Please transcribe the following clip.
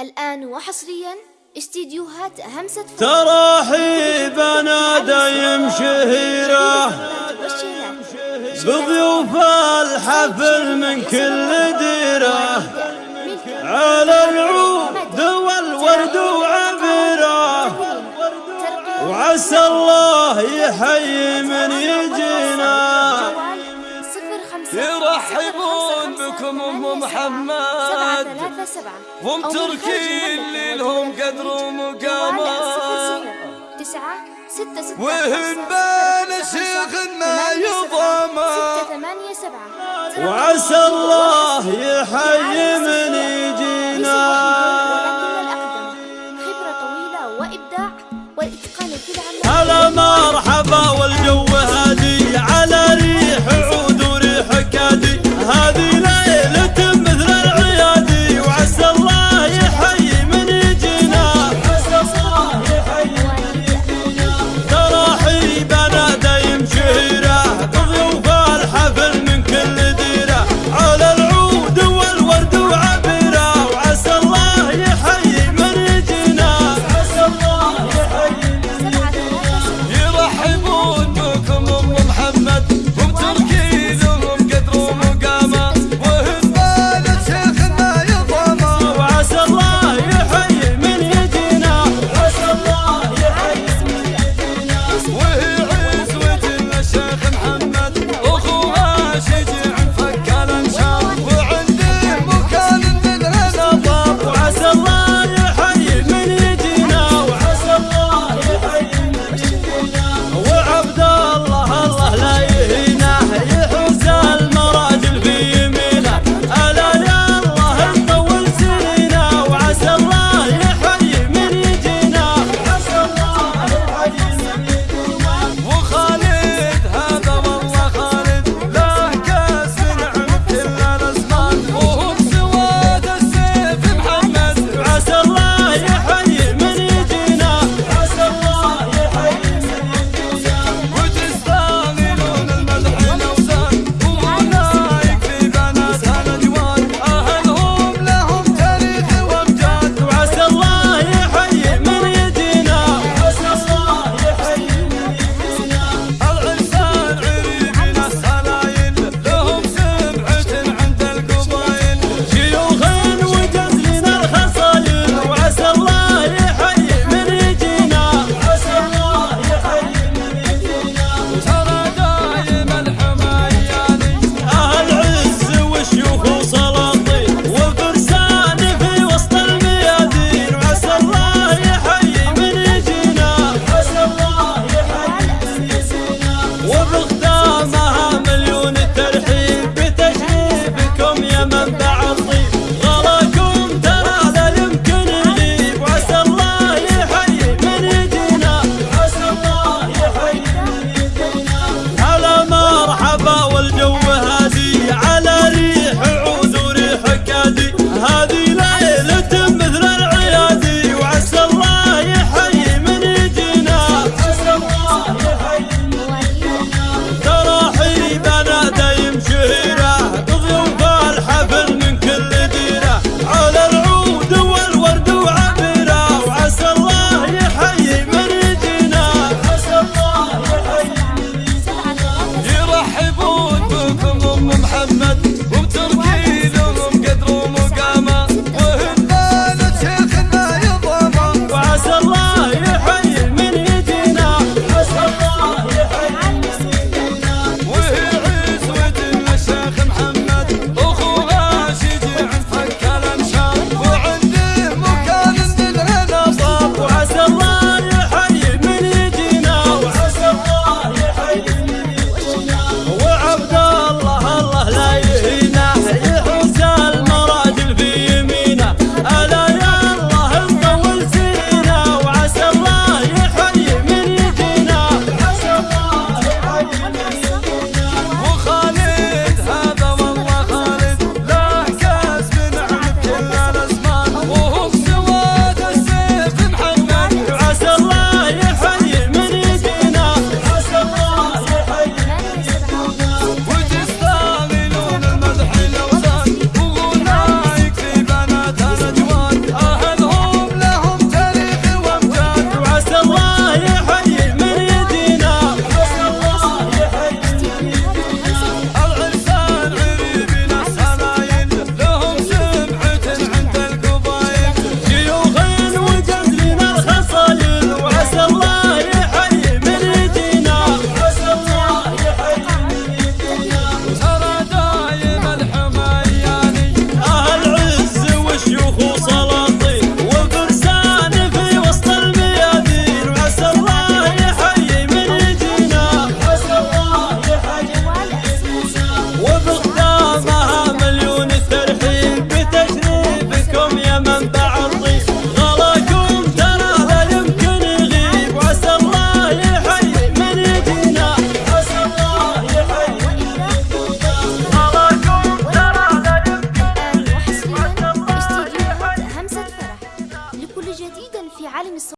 الآن وحصريا استديوهات همسة فوق تراحيبنا دايم شهيرة. بضيوف الحفل من كل ديرة. على العود والورد وعبيرة. وعسى الله يحيي من يجينا بكم أم محمد. ومتركين اللي لهم قدر ومقامات. تسعة ستة ستة. وهن بين شيخ ما يضامى ستة ثمانية سبعة. وعسى الله يحيي من يجينا. خبرة طويلة وإبداع والإتقان في العمل هلا مرحبا.